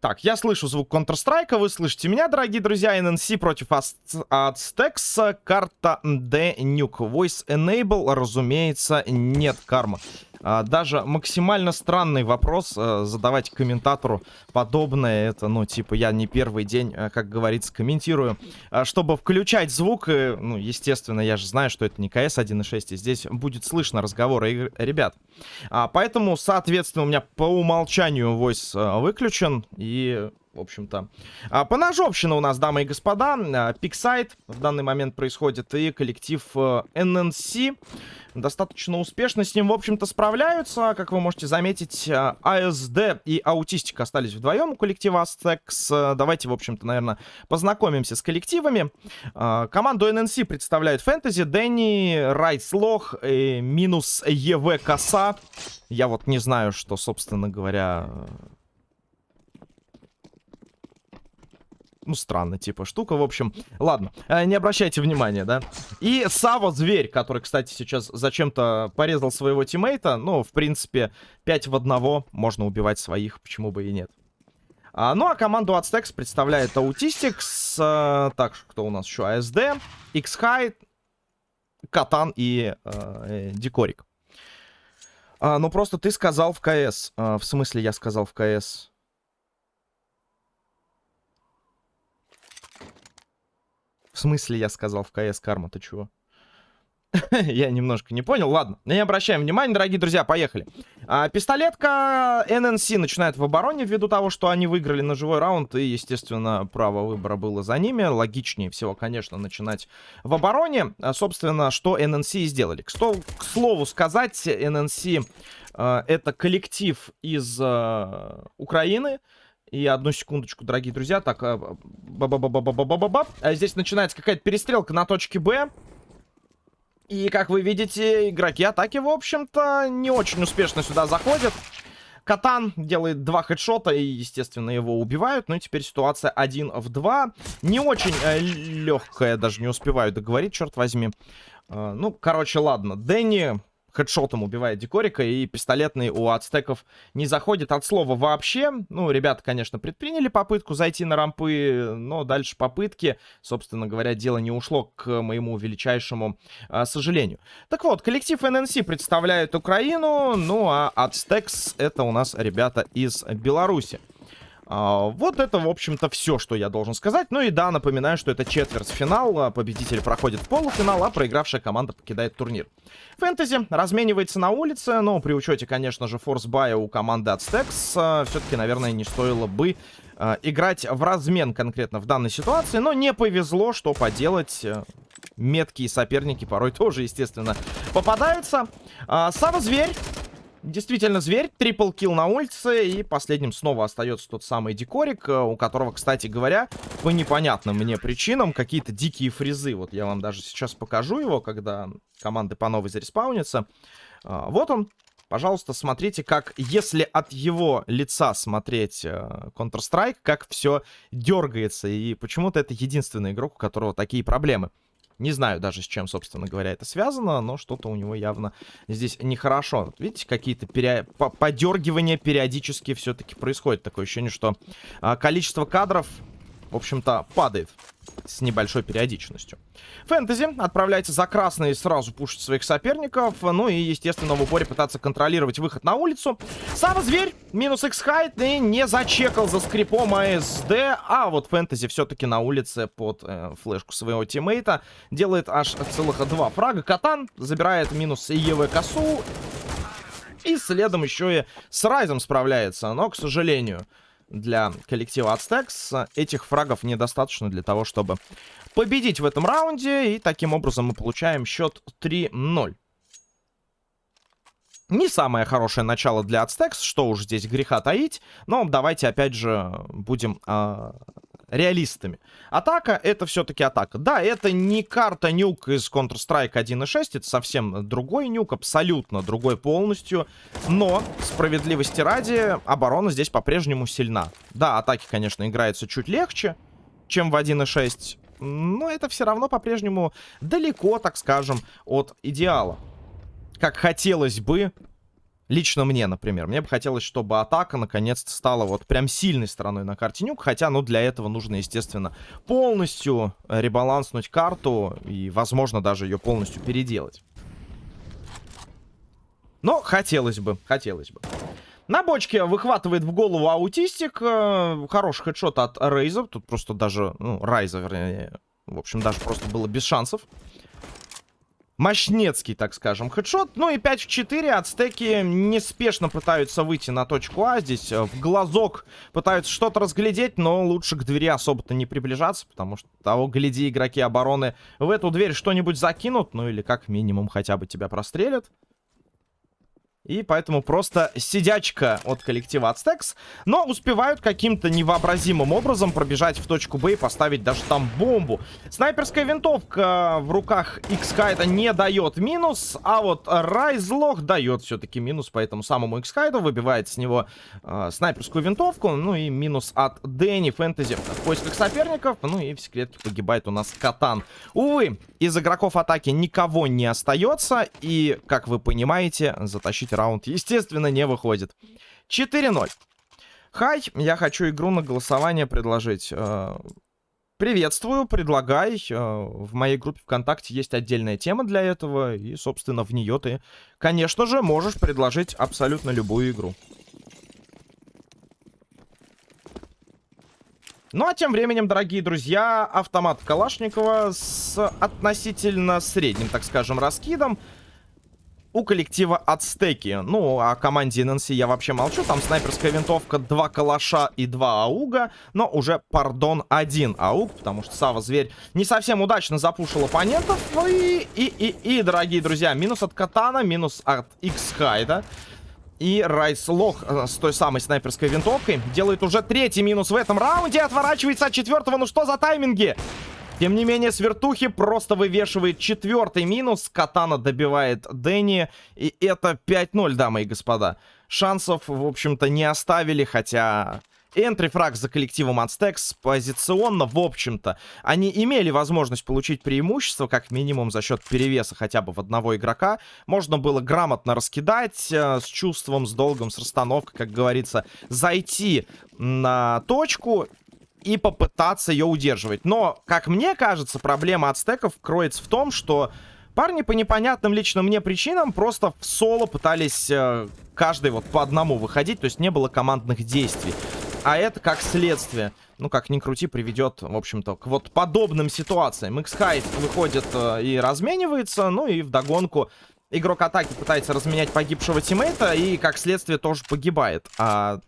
Так, я слышу звук Counter-Strike, вы слышите меня, дорогие друзья. NNC против Aztecs, карта D Nuke. Voice Enable, разумеется, нет карма. Даже максимально странный вопрос а, задавать комментатору подобное. Это, ну, типа, я не первый день, а, как говорится, комментирую. А, чтобы включать звук, и, ну, естественно, я же знаю, что это не КС 1.6, и здесь будет слышно разговоры ребят. А, поэтому, соответственно, у меня по умолчанию voice выключен, в общем-то. А, поножовщина у нас, дамы и господа. Пиксайт в данный момент происходит. И коллектив NNC достаточно успешно с ним, в общем-то, справляются. Как вы можете заметить, АСД и Аутистик остались вдвоем у коллектива Aztecs. Давайте, в общем-то, наверное, познакомимся с коллективами. Команду NNC представляют Фэнтези, Дэнни, Райслох, минус ЕВ Коса. Я вот не знаю, что, собственно говоря, ну, странно, типа, штука. В общем, ладно, э, не обращайте внимания, да. И Саво Зверь, который, кстати, сейчас зачем-то порезал своего тиммейта. Ну, в принципе, 5 в одного можно убивать своих, почему бы и нет. А, ну, а команду Aztecs представляет Аутистикс. А, так, кто у нас еще? АСД, X-High, Катан и э, Дикорик. А, ну, просто ты сказал в КС. А, в смысле, я сказал в КС. В смысле, я сказал в КС карма, ты чего? Я немножко не понял. Ладно, не обращаем внимания, дорогие друзья, поехали. А, пистолетка ННС начинает в обороне ввиду того, что они выиграли на живой раунд. И, естественно, право выбора было за ними. Логичнее всего, конечно, начинать в обороне. А, собственно, что ННС сделали. К, к слову сказать, ННС а, это коллектив из а, Украины. И одну секундочку, дорогие друзья. Так, ба ба ба ба ба ба ба ба а Здесь начинается какая-то перестрелка на точке Б. И, как вы видите, игроки атаки, в общем-то, не очень успешно сюда заходят. Катан делает два хедшота и, естественно, его убивают. Ну и теперь ситуация 1 в 2. Не очень э, легкая, даже не успеваю договорить, черт возьми. Э, ну, короче, ладно. Дэнни хедшотом убивает Декорика, и пистолетный у ацтеков не заходит от слова вообще. Ну, ребята, конечно, предприняли попытку зайти на рампы, но дальше попытки, собственно говоря, дело не ушло к моему величайшему а, сожалению. Так вот, коллектив ННС представляет Украину, ну а Ацтекс это у нас ребята из Беларуси. А, вот это, в общем-то, все, что я должен сказать. Ну и да, напоминаю, что это четвертьфинал. А, победитель проходит в полуфинал, а проигравшая команда покидает турнир. Фэнтези разменивается на улице, но при учете, конечно же, форсбая у команды от Стекс, а, все-таки, наверное, не стоило бы играть в размен конкретно в данной ситуации. Но не повезло, что поделать меткие соперники порой тоже, естественно, попадаются. А, Сава Зверь Действительно, зверь. Трипл килл на улице. И последним снова остается тот самый декорик, э, у которого, кстати говоря, по непонятным мне причинам какие-то дикие фрезы. Вот я вам даже сейчас покажу его, когда команды по новой зареспаунятся. А, вот он. Пожалуйста, смотрите, как, если от его лица смотреть э, Counter-Strike, как все дергается. И почему-то это единственный игрок, у которого такие проблемы. Не знаю даже, с чем, собственно говоря, это связано, но что-то у него явно здесь нехорошо. Вот видите, какие-то пере... подергивания периодически все-таки происходит. Такое ощущение, что а, количество кадров, в общем-то, падает с небольшой периодичностью. Фэнтези отправляется за красный сразу пушить своих соперников. Ну и, естественно, в упоре пытаться контролировать выход на улицу. Сам зверь, минус X-хайт и не зачекал за скрипом АСД. А вот Фэнтези все-таки на улице под э, флешку своего тиммейта делает аж целых два фрага. Катан забирает минус ЕВ косу. И следом еще и с Райзом справляется. Но, к сожалению, для коллектива Aztecs. Этих фрагов недостаточно для того, чтобы победить в этом раунде. И таким образом мы получаем счет 3-0. Не самое хорошее начало для Aztecs, что уж здесь греха таить. Но давайте опять же будем э, реалистами. Атака — это все-таки атака. Да, это не карта нюк из Counter-Strike 1.6, это совсем другой нюк, абсолютно другой полностью. Но, справедливости ради, оборона здесь по-прежнему сильна. Да, атаки, конечно, играются чуть легче, чем в 1.6, но это все равно по-прежнему далеко, так скажем, от идеала. Как хотелось бы Лично мне, например. Мне бы хотелось, чтобы атака наконец-то стала вот прям сильной стороной на карте Нюк. Хотя, ну, для этого нужно, естественно, полностью ребаланснуть карту. И, возможно, даже ее полностью переделать. Но хотелось бы, хотелось бы. На бочке выхватывает в голову аутистик. Э, хороший хедшот от Рейза. Тут просто даже, ну, Райза, вернее. В общем, даже просто было без шансов мощнецкий, так скажем, хедшот. Ну и 5 в 4 ацтеки неспешно пытаются выйти на точку А. Здесь э, в глазок пытаются что-то разглядеть, но лучше к двери особо-то не приближаться, потому что того, гляди, игроки обороны в эту дверь что-нибудь закинут, ну или как минимум хотя бы тебя прострелят. И поэтому просто сидячка от коллектива Ацтекс. Но успевают каким-то невообразимым образом пробежать в точку Б и поставить даже там бомбу. Снайперская винтовка в руках X-Kite не дает минус. А вот Райзлох дает все-таки минус по этому самому X-Kite. Выбивает с него э, снайперскую винтовку. Ну и минус от Дэнни Фэнтези в поисках соперников. Ну и в секретке погибает у нас Катан. Увы, из игроков атаки никого не остается. И, как вы понимаете, затащить раунд, естественно, не выходит. 4-0. Хай, я хочу игру на голосование предложить. Э, приветствую, предлагай. Э, в моей группе ВКонтакте есть отдельная тема для этого. И, собственно, в нее ты, конечно же, можешь предложить абсолютно любую игру. Ну а тем временем, дорогие друзья, автомат Калашникова с относительно средним, так скажем, раскидом у коллектива Ацтеки. Ну, о команде ННС я вообще молчу. Там снайперская винтовка, два калаша и два ауга. Но уже, пардон, один ауг, потому что Сава Зверь не совсем удачно запушил оппонентов. И, и, и, и, дорогие друзья, минус от Катана, минус от X-Хайда. И Райс Лох э, с той самой снайперской винтовкой делает уже третий минус в этом раунде. Отворачивается от четвертого. Ну что за тайминги? Тем не менее, Свертухи просто вывешивает четвертый минус. Катана добивает Дэнни. И это 5-0, дамы и господа. Шансов, в общем-то, не оставили, хотя... Энтрифраг за коллективом Ацтекс позиционно, в общем-то, они имели возможность получить преимущество, как минимум за счет перевеса хотя бы в одного игрока. Можно было грамотно раскидать, э, с чувством, с долгом, с расстановкой, как говорится, зайти на точку и попытаться ее удерживать. Но, как мне кажется, проблема ацтеков кроется в том, что парни по непонятным лично мне причинам просто в соло пытались э, каждый вот по одному выходить, то есть не было командных действий. А это как следствие, ну как ни крути, приведет, в общем-то, к вот подобным ситуациям. X-Height выходит э, и разменивается, ну и вдогонку игрок атаки пытается разменять погибшего тиммейта и, как следствие, тоже погибает. А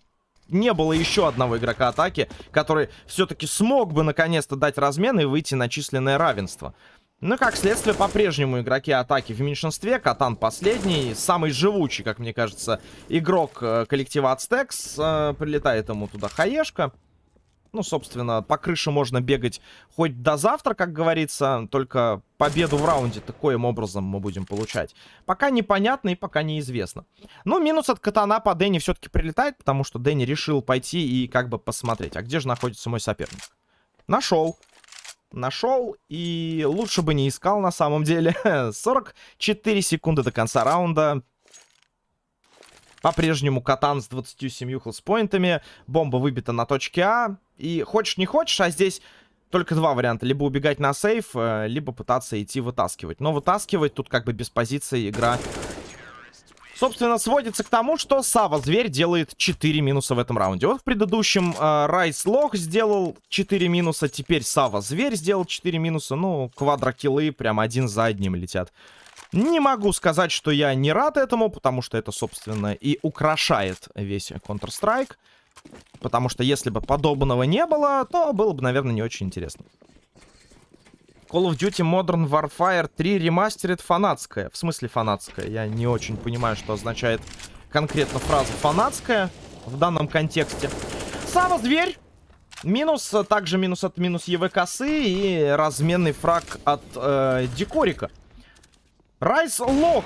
не было еще одного игрока атаки, который все-таки смог бы наконец-то дать размен и выйти на численное равенство. Ну, как следствие, по-прежнему игроки атаки в меньшинстве. Катан последний, самый живучий, как мне кажется, игрок э, коллектива Ацтекс. Э, прилетает ему туда хаешка. Ну, собственно, по крыше можно бегать хоть до завтра, как говорится. Только победу в раунде таким образом мы будем получать. Пока непонятно и пока неизвестно. Но минус от катана по Дэнни все-таки прилетает, потому что Дэнни решил пойти и как бы посмотреть. А где же находится мой соперник? Нашел. Нашел и лучше бы не искал на самом деле. 44 секунды до конца раунда. По-прежнему Катан с 27 хелспоинтами. Бомба выбита на точке А. И хочешь не хочешь, а здесь только два варианта. Либо убегать на сейф, э, либо пытаться идти вытаскивать. Но вытаскивать тут как бы без позиции игра... Собственно, сводится к тому, что Сава Зверь делает 4 минуса в этом раунде. Вот в предыдущем э, Райс Лох сделал 4 минуса, теперь Сава Зверь сделал 4 минуса. Ну, квадрокиллы прям один за одним летят. Не могу сказать, что я не рад этому, потому что это, собственно, и украшает весь Counter-Strike. Потому что если бы подобного не было, то было бы, наверное, не очень интересно. Call of Duty Modern Warfare 3 ремастерит фанатская. В смысле фанатская? Я не очень понимаю, что означает конкретно фраза фанатская в данном контексте. Сава Зверь. Минус, также минус от минус ЕВ косы и разменный фраг от э, Декорика. Райс Лох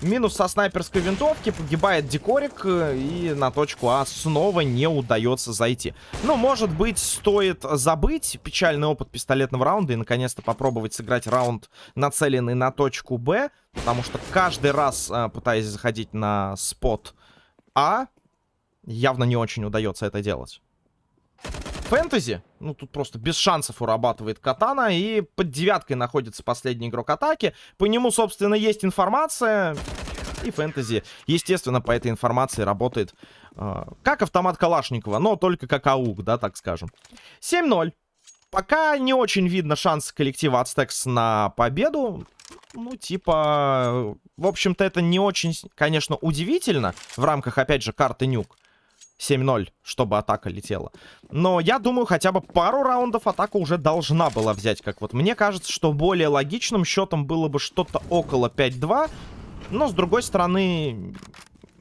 Минус со снайперской винтовки, погибает декорик, э, и на точку А снова не удается зайти. Ну, может быть, стоит забыть печальный опыт пистолетного раунда и наконец-то попробовать сыграть раунд, нацеленный на точку Б, потому что каждый раз, э, пытаясь заходить на спот А, явно не очень удается это делать. Фэнтези, ну тут просто без шансов урабатывает Катана, и под девяткой находится последний игрок атаки. По нему, собственно, есть информация, и Фэнтези, естественно, по этой информации работает э, как автомат Калашникова, но только как АУК, да, так скажем. 7-0. Пока не очень видно шанс коллектива Ацтекс на победу. Ну, типа, в общем-то, это не очень, конечно, удивительно в рамках, опять же, карты Нюк. 7-0, чтобы атака летела. Но я думаю, хотя бы пару раундов атака уже должна была взять. Как вот мне кажется, что более логичным счетом было бы что-то около 5-2. Но, с другой стороны,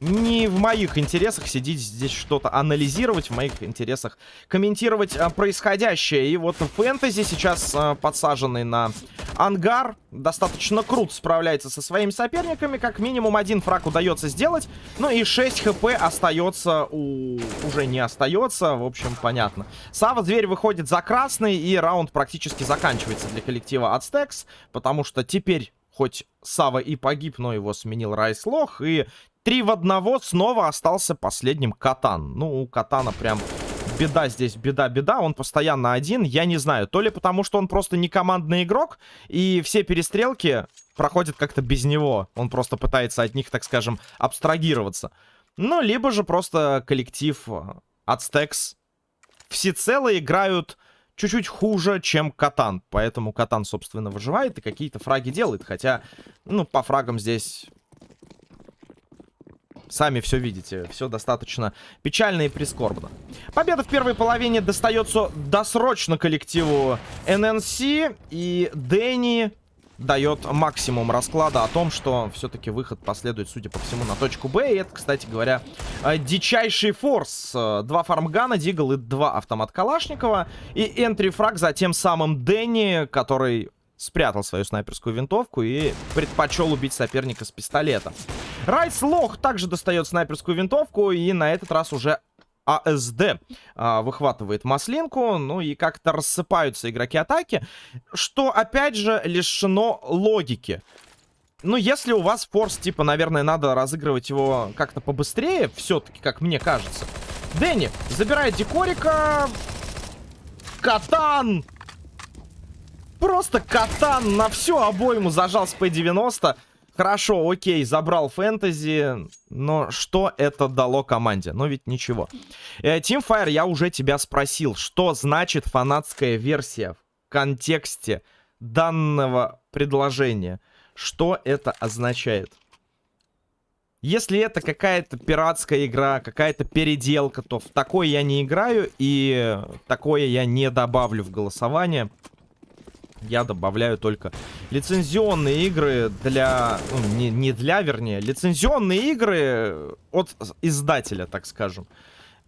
не в моих интересах сидеть здесь что-то анализировать, в моих интересах комментировать а, происходящее. И вот фэнтези сейчас а, подсаженный на ангар достаточно круто справляется со своими соперниками. Как минимум один фраг удается сделать. Ну и 6 хп остается у... уже не остается. В общем, понятно. Сава Зверь выходит за красный и раунд практически заканчивается для коллектива Ацтекс. Потому что теперь Хоть Сава и погиб, но его сменил Райс Лох. И Три в одного снова остался последним Катан. Ну, у Катана прям беда здесь, беда-беда. Он постоянно один. Я не знаю, то ли потому, что он просто не командный игрок, и все перестрелки проходят как-то без него. Он просто пытается от них, так скажем, абстрагироваться. Ну, либо же просто коллектив от Стекс всецело играют чуть-чуть хуже, чем Катан. Поэтому Катан, собственно, выживает и какие-то фраги делает. Хотя, ну, по фрагам здесь Сами все видите, все достаточно печально и прискорбно. Победа в первой половине достается досрочно коллективу ННС. И Дэнни дает максимум расклада о том, что все-таки выход последует, судя по всему, на точку Б. И это, кстати говоря, э, дичайший форс. Э, два фармгана, Дигл и два автомат Калашникова. И энтри фраг за тем самым Дэнни, который спрятал свою снайперскую винтовку и предпочел убить соперника с пистолета. Райс Лох также достает снайперскую винтовку и на этот раз уже АСД а, выхватывает маслинку, ну и как-то рассыпаются игроки атаки, что, опять же, лишено логики. Ну, если у вас форс, типа, наверное, надо разыгрывать его как-то побыстрее, все-таки, как мне кажется. Дэнни забирает декорика. Катан Просто катан на всю обойму зажал с P90. Хорошо, окей, забрал фэнтези, но что это дало команде? Ну ведь ничего. Э, Teamfire, я уже тебя спросил, что значит фанатская версия в контексте данного предложения? Что это означает? Если это какая-то пиратская игра, какая-то переделка, то в такое я не играю и такое я не добавлю в голосование я добавляю только лицензионные игры для... Ну, не, не для, вернее. Лицензионные игры от издателя, так скажем.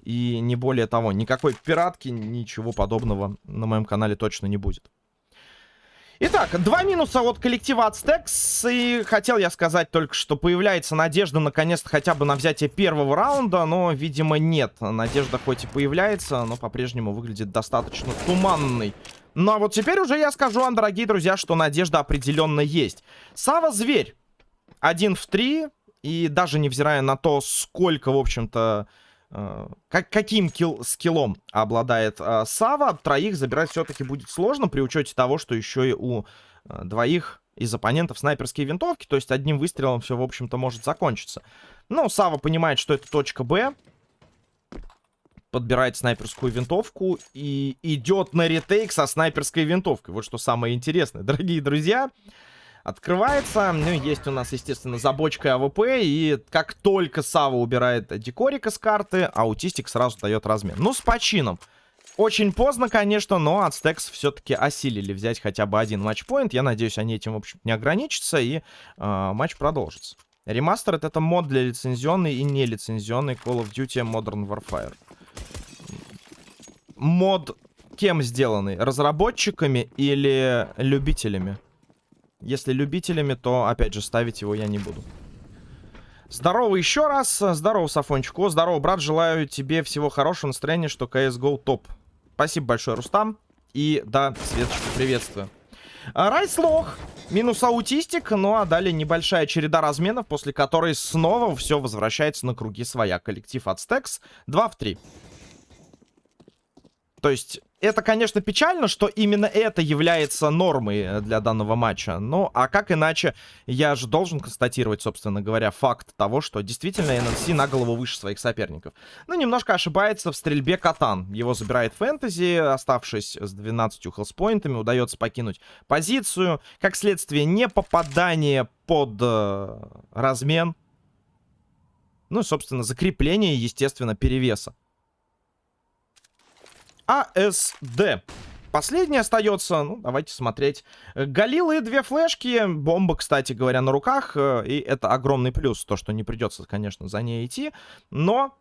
И не более того. Никакой пиратки, ничего подобного на моем канале точно не будет. Итак, два минуса от коллектива Ацтекс. И хотел я сказать только, что появляется надежда наконец-то хотя бы на взятие первого раунда. Но, видимо, нет. Надежда хоть и появляется, но по-прежнему выглядит достаточно туманной. Ну а вот теперь уже я скажу вам, дорогие друзья, что надежда определенно есть. Сава Зверь. Один в три. И даже невзирая на то, сколько, в общем-то, э, как, каким кил, скиллом обладает э, Сава, троих забирать все-таки будет сложно, при учете того, что еще и у э, двоих из оппонентов снайперские винтовки, то есть одним выстрелом все, в общем-то, может закончиться. Но Сава понимает, что это точка Б, подбирает снайперскую винтовку и идет на retake со снайперской винтовкой. Вот что самое интересное, дорогие друзья. Открывается, ну, есть у нас, естественно, забочка AWP, и как только Сава убирает декорика с карты, аутистик сразу дает размен. Ну, с почином. Очень поздно, конечно, но Aztecs все-таки осилили взять хотя бы один матчпоинт. Я надеюсь, они этим, в общем не ограничатся, и э, матч продолжится. Ремастер это мод для лицензионной и нелицензионной Call of Duty Modern Warfare мод кем сделанный? Разработчиками или любителями? Если любителями, то, опять же, ставить его я не буду. Здорово еще раз. Здорово, Сафончик. О, здорово, брат. Желаю тебе всего хорошего настроения, что CSGO топ. Спасибо большое, Рустам. И да, Светочка, приветствую. А, Райслох. Минус аутистик. Ну а далее небольшая череда разменов, после которой снова все возвращается на круги своя. Коллектив от Стекс 2 в 3. То есть это, конечно, печально, что именно это является нормой э, для данного матча. Ну, а как иначе, я же должен констатировать, собственно говоря, факт того, что действительно ННС на голову выше своих соперников. Ну, немножко ошибается в стрельбе Катан. Его забирает Фэнтези, оставшись с 12 хелспоинтами, удается покинуть позицию. Как следствие, не попадание под э, размен. Ну, и, собственно, закрепление, естественно, перевеса. АСД. Последний остается, ну, давайте смотреть. Галилы, две флешки, бомба, кстати говоря, на руках. Э, и это огромный плюс, то, что не придется, конечно, за ней идти. Но...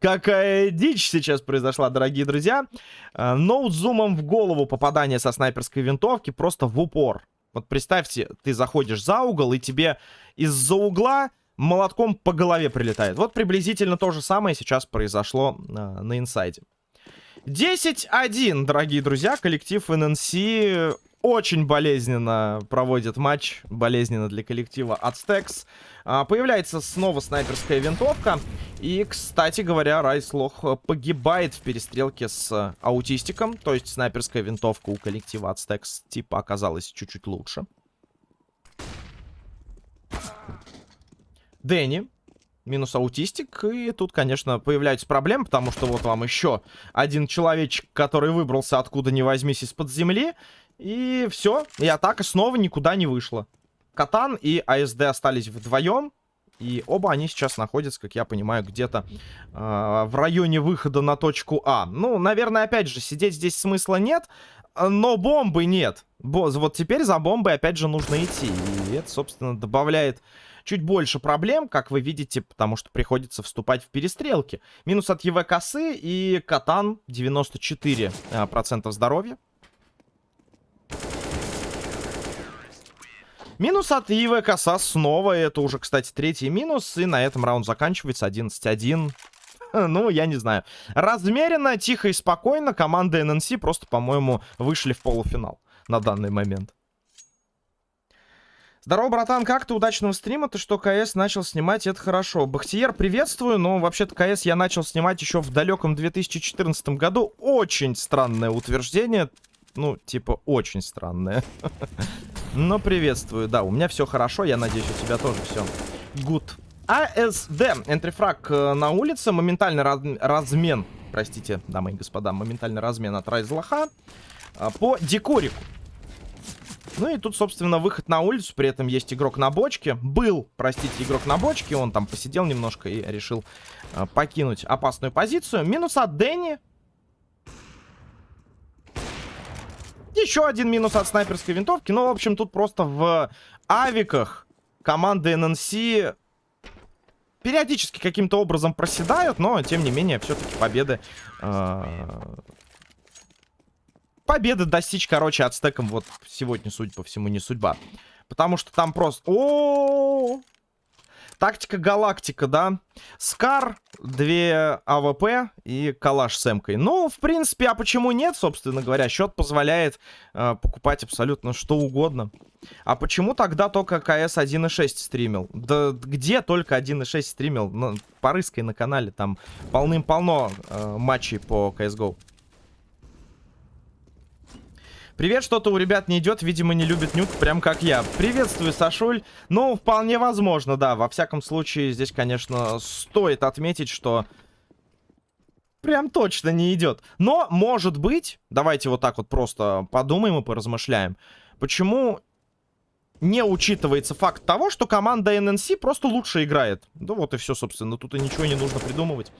Какая дичь сейчас произошла, дорогие друзья. Э, ноут зумом в голову попадание со снайперской винтовки просто в упор. Вот представьте, ты заходишь за угол, и тебе из-за угла молотком по голове прилетает. Вот приблизительно то же самое сейчас произошло э, на инсайде. 10-1, дорогие друзья. Коллектив ННС очень болезненно проводит матч. Болезненно для коллектива от Стекс. А, появляется снова снайперская винтовка. И, кстати говоря, Райслох погибает в перестрелке с аутистиком. То есть снайперская винтовка у коллектива от Стекс типа оказалась чуть-чуть лучше. Дэнни. Минус аутистик. И тут, конечно, появляются проблемы, потому что вот вам еще один человечек, который выбрался откуда ни возьмись из-под земли. И все. И атака снова никуда не вышла. Катан и АСД остались вдвоем. И оба они сейчас находятся, как я понимаю, где-то э, в районе выхода на точку А. Ну, наверное, опять же, сидеть здесь смысла нет, но бомбы нет. Вот теперь за бомбой опять же нужно идти. И это, собственно, добавляет чуть больше проблем, как вы видите, потому что приходится вступать в перестрелки. Минус от ЕВ косы и Катан 94% э, здоровья. Минус от ИВ коса снова. Это уже, кстати, третий минус. И на этом раунд заканчивается 11-1. Ну, я не знаю. Размеренно, тихо и спокойно команда ННС просто, по-моему, вышли в полуфинал на данный момент. Здорово, братан, как ты? Удачного стрима. Ты что, КС начал снимать, это хорошо. Бахтиер, приветствую, но вообще-то КС я начал снимать еще в далеком 2014 году. Очень странное утверждение. Ну, типа, очень странное. Но приветствую. Да, у меня все хорошо, я надеюсь, у тебя тоже все good. АСД. Энтрифраг э, на улице. Моментальный раз размен. Простите, дамы и господа. Моментальный размен от Райзлаха. По декорику. Ну и тут, собственно, выход на улицу. При этом есть игрок на бочке. Был, простите, игрок на бочке. Он там посидел немножко и решил э, покинуть опасную позицию. Минус от Дэнни. Еще один минус от снайперской винтовки. Ну, в общем, тут просто в авиках команды ННС периодически каким-то образом проседают, но, тем не менее, все-таки победы э, победы достичь, короче, ацтекам вот сегодня, судя по всему, не судьба. Потому что там просто... О, -о, -о, -о! Тактика галактика, да? SCAR, две AWP и калаш с эмкой. Ну, в принципе, а почему нет, собственно говоря? Счет позволяет э, покупать абсолютно что угодно. А почему тогда только КС 1.6 стримил? Да где только 1.6 стримил? Ну, порыскай на канале, там полным-полно э, матчей по CSGO. Привет, что-то у ребят не идет, видимо, не любит нюк, прям как я. Приветствую, Сашуль. Ну, вполне возможно, да. Во всяком случае, здесь, конечно, стоит отметить, что прям точно не идет. Но, может быть, давайте вот так вот просто подумаем и поразмышляем. Почему не учитывается факт того, что команда ННС просто лучше играет. Да вот и все, собственно. Тут и ничего не нужно придумывать.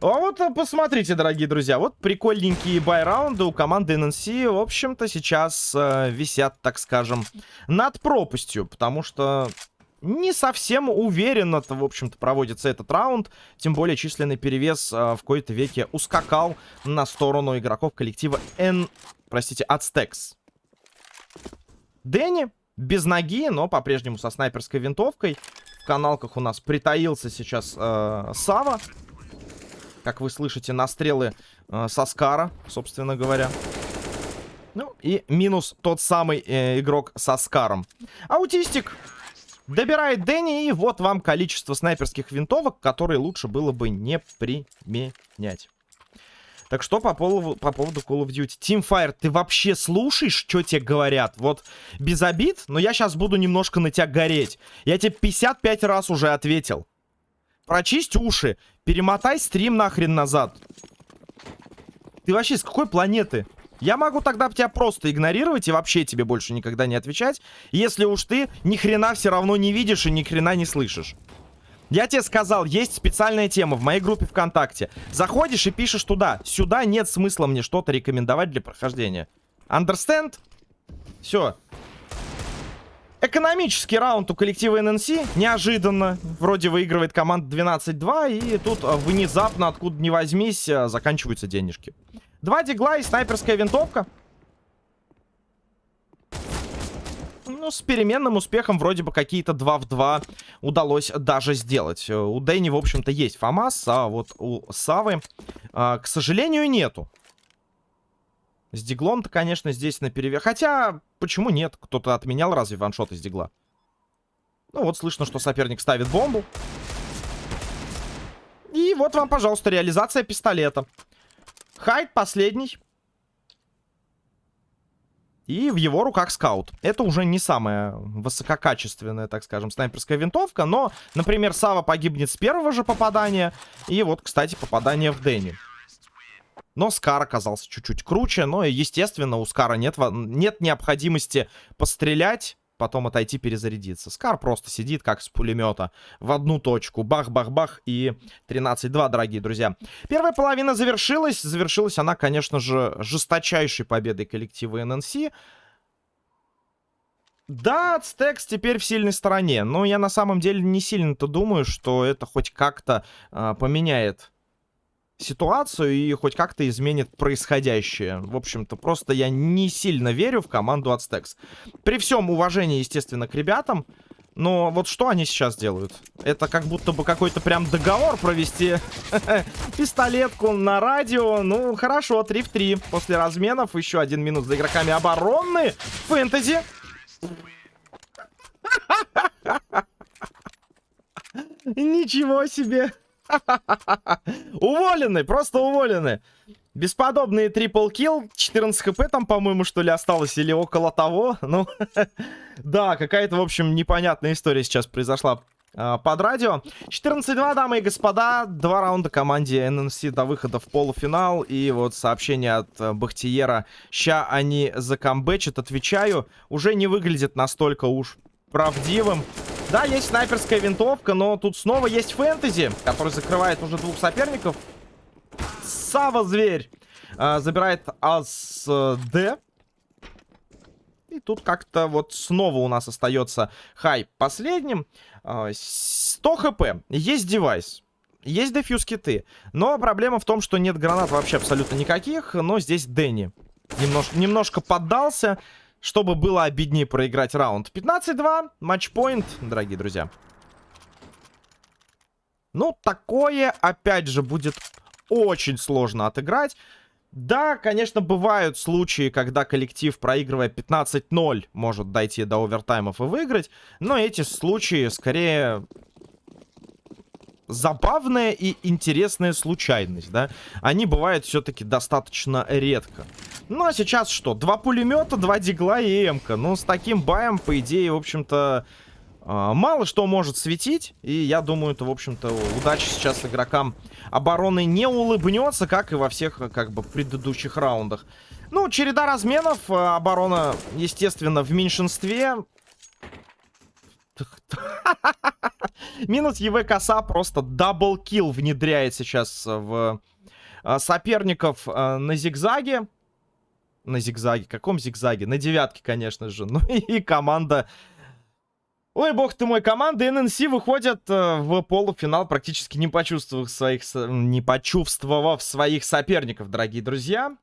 А вот э, посмотрите, дорогие друзья. Вот прикольненькие байраунды у команды ННС, в общем-то, сейчас э, висят, так скажем, над пропастью. Потому что не совсем уверенно, в общем-то, проводится этот раунд. Тем более численный перевес э, в какой-то веке ускакал на сторону игроков коллектива N... Простите, Ацтекс. Дэнни без ноги, но по-прежнему со снайперской винтовкой. В каналках у нас притаился сейчас э, Сава. Как вы слышите, настрелы э, со Скара, собственно говоря. Ну, и минус тот самый э, игрок со Скаром. Аутистик добирает Дэнни, и вот вам количество снайперских винтовок, которые лучше было бы не применять. Так что по поводу, по поводу Call of Duty. Teamfire, ты вообще слушаешь, что тебе говорят? Вот без обид, но я сейчас буду немножко на тебя гореть. Я тебе 55 раз уже ответил. Прочисть уши. Перемотай стрим нахрен назад. Ты вообще с какой планеты? Я могу тогда тебя просто игнорировать и вообще тебе больше никогда не отвечать, если уж ты ни хрена все равно не видишь и ни хрена не слышишь. Я тебе сказал, есть специальная тема в моей группе ВКонтакте. Заходишь и пишешь туда. Сюда нет смысла мне что-то рекомендовать для прохождения. Understand? Все. Экономический раунд у коллектива ННС неожиданно. Вроде выигрывает команда 12-2. И тут а, внезапно, откуда ни возьмись, а, заканчиваются денежки. Два дигла и снайперская винтовка. Ну, с переменным успехом вроде бы какие-то 2 в 2 удалось даже сделать. Э, у Дэнни, в общем-то, есть ФАМАС, а вот у Савы, а, к сожалению, нету. С диглом-то, конечно, здесь на перевес. Хотя, почему нет? Кто-то отменял разве ваншот из дигла? Ну, вот слышно, что соперник ставит бомбу. И вот вам, пожалуйста, реализация пистолета. Хайд последний. И в его руках скаут. Это уже не самая высококачественная, так скажем, снайперская винтовка. Но, например, Сава погибнет с первого же попадания. И вот, кстати, попадание в Дэнни. Но Скар оказался чуть-чуть круче. Но, естественно, у Скара нет, нет необходимости пострелять потом отойти перезарядиться. Скар просто сидит, как с пулемета, в одну точку. Бах-бах-бах и 13-2, дорогие друзья. Первая половина завершилась. Завершилась она, конечно же, жесточайшей победой коллектива ННС. Да, Ацтекс теперь в сильной стороне, но я на самом деле не сильно-то думаю, что это хоть как-то э, поменяет ситуацию и хоть как-то изменит происходящее. В общем-то, просто я не сильно верю в команду Ацтекс. При всем уважении, естественно, к ребятам, но вот что они сейчас делают? Это как будто бы какой-то прям договор провести. Пистолетку на радио. Ну, хорошо, 3 в 3. После разменов еще один минус за игроками обороны. Фэнтези. Ничего себе. Уволены, просто уволены. Бесподобный трипл килл. 14 хп там, по-моему, что ли, осталось. Или около того. Ну, да, какая-то, в общем, непонятная история сейчас произошла э, под радио. 14-2, дамы и господа. Два раунда команде ННС до выхода в полуфинал. И вот сообщение от э, Бахтиера. Ща они закамбэчат, отвечаю. Уже не выглядит настолько уж правдивым. Да, есть снайперская винтовка, но тут снова есть фэнтези, который закрывает уже двух соперников. Сава зверь а, забирает АСД. И тут как-то вот снова у нас остается хай последним. А, 100 хп. Есть девайс. Есть дефьюз киты. Но проблема в том, что нет гранат вообще абсолютно никаких. Но здесь Дэнни немнож немножко поддался чтобы было обиднее проиграть раунд. 15-2, матчпоинт, дорогие друзья. Ну, такое, опять же, будет очень сложно отыграть. Да, конечно, бывают случаи, когда коллектив, проигрывая 15-0, может дойти до овертаймов и выиграть. Но эти случаи, скорее, забавная и интересная случайность, да. Они бывают все-таки достаточно редко. Ну, а сейчас что? Два пулемета, два дигла и эмка. Ну, с таким баем, по идее, в общем-то, а, мало что может светить. И я думаю, это, в общем-то, удача сейчас игрокам обороны не улыбнется, как и во всех, как бы, предыдущих раундах. Ну, череда разменов. А, оборона, естественно, в меньшинстве. Минус ЕВ коса просто double kill внедряет сейчас в а, соперников на зигзаге на зигзаге. Каком зигзаге? На девятке, конечно же. Ну и команда... Ой, бог ты мой, команда ННС выходят э, в полуфинал, практически не почувствовав своих, не почувствовав своих соперников, дорогие друзья.